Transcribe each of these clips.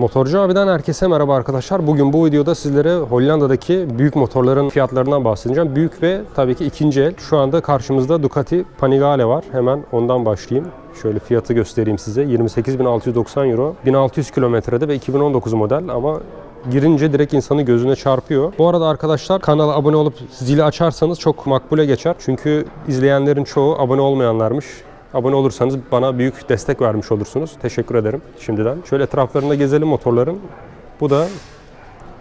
Motorcu abiden herkese merhaba arkadaşlar. Bugün bu videoda sizlere Hollanda'daki büyük motorların fiyatlarından bahsedeceğim. Büyük ve tabii ki ikinci el. Şu anda karşımızda Ducati Panigale var. Hemen ondan başlayayım. Şöyle fiyatı göstereyim size. 28.690 euro. 1600 kilometrede ve 2019 model ama girince direkt insanı gözüne çarpıyor. Bu arada arkadaşlar kanala abone olup zili açarsanız çok makbule geçer. Çünkü izleyenlerin çoğu abone olmayanlarmış. Abone olursanız bana büyük destek vermiş olursunuz. Teşekkür ederim şimdiden. Şöyle etraflarında gezelim motorların. Bu da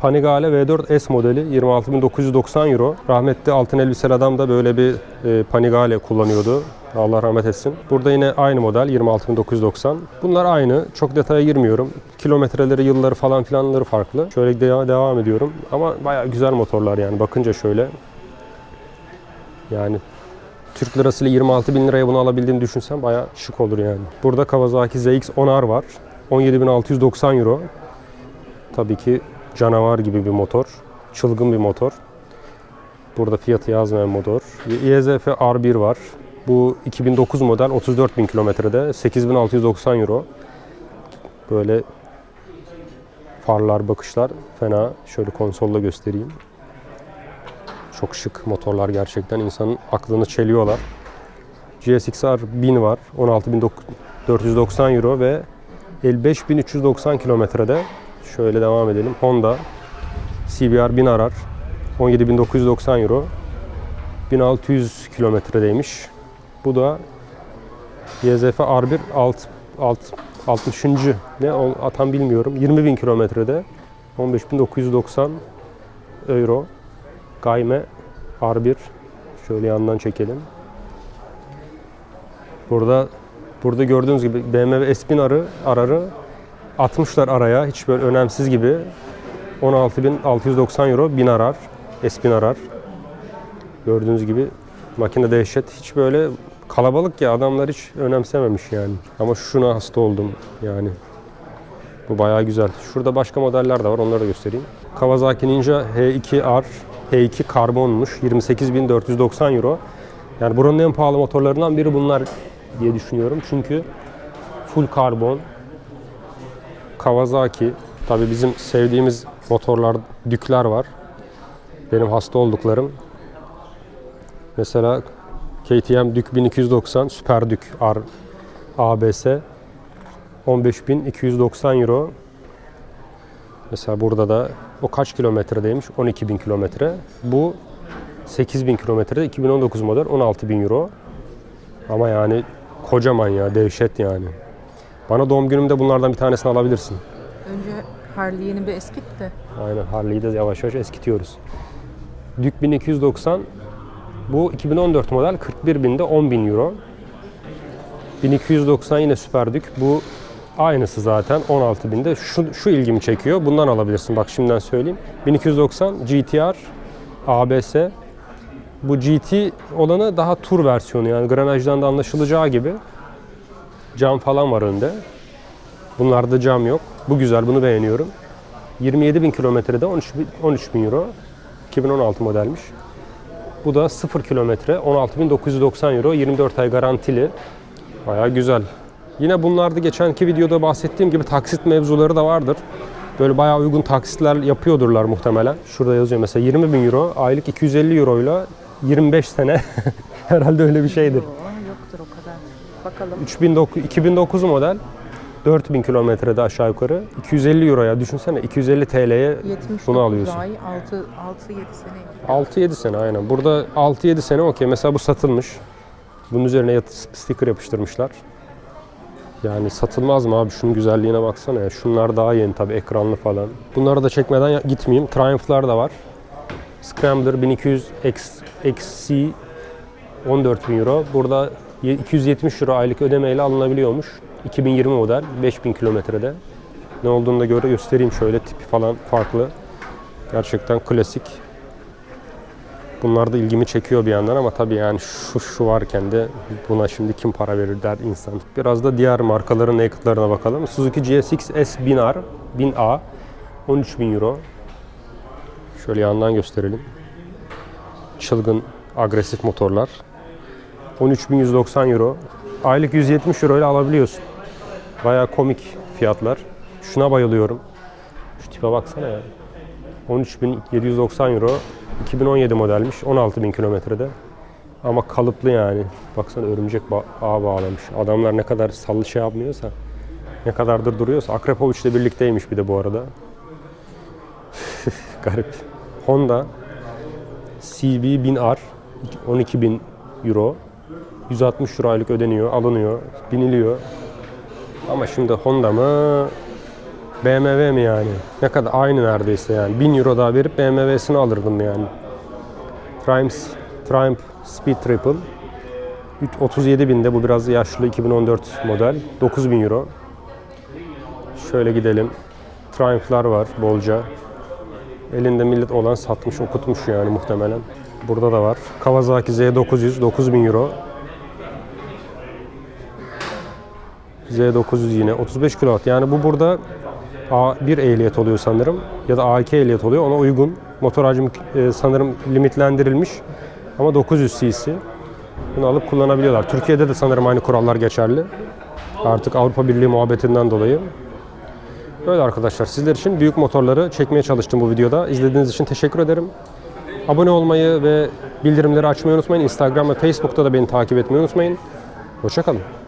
Panigale V4 S modeli 26.990 euro. Rahmetli altın elbiseli adam da böyle bir e, Panigale kullanıyordu. Allah rahmet etsin. Burada yine aynı model 26.990. Bunlar aynı. Çok detaya girmiyorum. Kilometreleri, yılları falan filanları farklı. Şöyle de- devam ediyorum. Ama bayağı güzel motorlar yani. Bakınca şöyle. Yani Türk lirasıyla 26 bin liraya bunu alabildiğini düşünsem bayağı şık olur yani. Burada Kawasaki ZX-10R var. 17.690 euro. Tabii ki canavar gibi bir motor. Çılgın bir motor. Burada fiyatı yazmayan motor. YZF R1 var. Bu 2009 model 34.000 kilometrede 8.690 euro. Böyle farlar, bakışlar fena. Şöyle konsolla göstereyim. Çok şık motorlar gerçekten. insanın aklını çeliyorlar. GSX-R 1000 var. 16.490 euro ve 55.390 kilometrede. Şöyle devam edelim. Honda CBR 1000 arar. 17.990 euro. 1600 kilometredeymiş. Bu da YZF R1 alt, alt, 60. ne o bilmiyorum. 20.000 kilometrede 15.990 euro. Gayme R1 şöyle yandan çekelim. Burada burada gördüğünüz gibi BMW S1000 arı ararı atmışlar araya hiç böyle önemsiz gibi 16.690 euro 1000 arar S1000 arar. Gördüğünüz gibi makine dehşet hiç böyle kalabalık ya adamlar hiç önemsememiş yani. Ama şuna hasta oldum yani. Bu bayağı güzel. Şurada başka modeller de var onları da göstereyim. Kawasaki Ninja H2R H2 karbonmuş 28.490 euro. Yani buranın en pahalı motorlarından biri bunlar diye düşünüyorum. Çünkü full karbon Kawasaki tabi bizim sevdiğimiz motorlar dükler var. Benim hasta olduklarım. Mesela KTM Dük 1290 Süper Dük R ABS 15.290 euro. Mesela burada da o kaç kilometredeymiş? 12.000 kilometre. Bu 8.000 kilometrede 2019 model 16.000 euro. Ama yani kocaman ya dehşet yani. Bana doğum günümde bunlardan bir tanesini alabilirsin. Önce Harley yeni bir eskit de. Aynen Harley'i de yavaş yavaş eskitiyoruz. Dük 1290 bu 2014 model 41.000'de 10.000 euro. 1290 yine Süper Dük. Bu aynısı zaten 16.000'de. Şu, şu ilgimi çekiyor. Bundan alabilirsin. Bak şimdiden söyleyeyim. 1290 GTR ABS. Bu GT olanı daha tur versiyonu yani granajdan da anlaşılacağı gibi. Cam falan var önde. Bunlarda cam yok. Bu güzel, bunu beğeniyorum. 27.000 kilometrede 13.000 euro. 2016 modelmiş. Bu da 0 kilometre 16.990 euro. 24 ay garantili. Bayağı güzel. Yine bunlarda geçenki videoda bahsettiğim gibi taksit mevzuları da vardır. Böyle bayağı uygun taksitler yapıyordurlar muhtemelen. Şurada yazıyor mesela 20 bin euro, aylık 250 euro ile 25 sene. Herhalde öyle bir şeydir. Yoktur o kadar. Bakalım. 3009 2009 model 4000 kilometrede aşağı yukarı 250 euroya düşünsene 250 TL'ye 79 bunu alıyorsun. ay 6 6 7 sene. 6-7 sene aynen. Burada 6-7 sene okey. Mesela bu satılmış. Bunun üzerine sticker yapıştırmışlar. Yani satılmaz mı abi? Şunun güzelliğine baksana ya. Şunlar daha yeni tabii ekranlı falan. Bunları da çekmeden gitmeyeyim. Triumph'lar da var. Scrambler 1200 X, XC 14.000 euro. Burada ye- 270 euro aylık ödemeyle alınabiliyormuş. 2020 model 5000 kilometrede. Ne olduğunu da göre göstereyim şöyle tipi falan farklı. Gerçekten klasik. Bunlar da ilgimi çekiyor bir yandan ama tabii yani şu şu varken de buna şimdi kim para verir der insan. Biraz da diğer markaların naked'larına bakalım. Suzuki GSX S 1000R, 1000A 13.000 euro. Şöyle yandan gösterelim. Çılgın agresif motorlar. 13.190 euro. Aylık 170 euro ile alabiliyorsun. Bayağı komik fiyatlar. Şuna bayılıyorum. Şu tipe baksana ya. 13.790 euro. 2017 modelmiş. 16.000 kilometrede. Ama kalıplı yani. Baksana örümcek ba- ağ bağlamış. Adamlar ne kadar sallı şey yapmıyorsa, ne kadardır duruyorsa. Akrepovic ile birlikteymiş bir de bu arada. Garip. Honda CB 1000R 12.000 euro. 160 euro aylık ödeniyor, alınıyor, biniliyor. Ama şimdi Honda mı, BMW mi yani? Ne kadar aynı neredeyse yani. 1000 euro daha verip BMW'sini alırdım yani. Triumph, Triumph Speed Triple 37 binde bu biraz yaşlı 2014 model 9000 euro. Şöyle gidelim. Triumph'lar var bolca. Elinde millet olan satmış okutmuş yani muhtemelen. Burada da var. Kawasaki Z900 9000 euro. Z900 yine 35 kW. Yani bu burada A1 ehliyet oluyor sanırım ya da A2 ehliyet oluyor. Ona uygun. Motor hacmi e, sanırım limitlendirilmiş ama 900 cc. Bunu alıp kullanabiliyorlar. Türkiye'de de sanırım aynı kurallar geçerli. Artık Avrupa Birliği muhabbetinden dolayı. Böyle arkadaşlar sizler için büyük motorları çekmeye çalıştım bu videoda. İzlediğiniz için teşekkür ederim. Abone olmayı ve bildirimleri açmayı unutmayın. Instagram ve Facebook'ta da beni takip etmeyi unutmayın. Hoşçakalın.